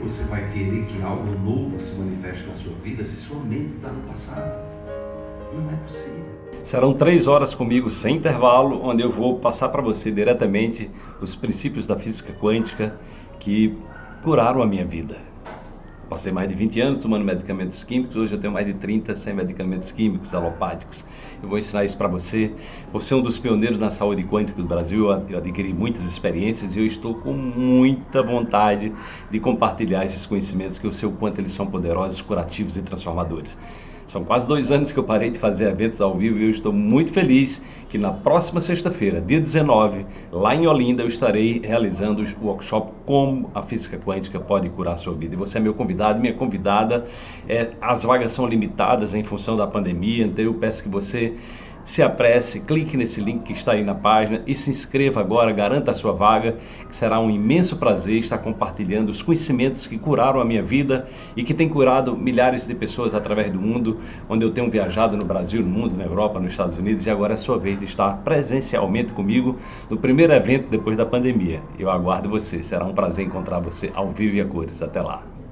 você vai querer que algo novo se manifeste na sua vida se sua mente está no passado? Não é possível. Serão três horas comigo sem intervalo, onde eu vou passar para você diretamente os princípios da física quântica que curaram a minha vida. Passei mais de 20 anos tomando medicamentos químicos, hoje eu tenho mais de 30 sem medicamentos químicos, alopáticos. Eu vou ensinar isso para você. Você é um dos pioneiros na saúde quântica do Brasil, eu adquiri muitas experiências e eu estou com muita vontade de compartilhar esses conhecimentos que eu sei o quanto eles são poderosos, curativos e transformadores. São quase dois anos que eu parei de fazer eventos ao vivo e eu estou muito feliz que na próxima sexta-feira, dia 19, lá em Olinda, eu estarei realizando o workshop Como a Física Quântica Pode Curar a Sua Vida. E você é meu convidado, minha convidada. É, as vagas são limitadas em função da pandemia, então eu peço que você se apresse, clique nesse link que está aí na página e se inscreva agora, garanta a sua vaga, que será um imenso prazer estar compartilhando os conhecimentos que curaram a minha vida e que tem curado milhares de pessoas através do mundo, onde eu tenho viajado no Brasil, no mundo, na Europa, nos Estados Unidos e agora é a sua vez de estar presencialmente comigo no primeiro evento depois da pandemia. Eu aguardo você, será um prazer encontrar você ao vivo e a cores. Até lá.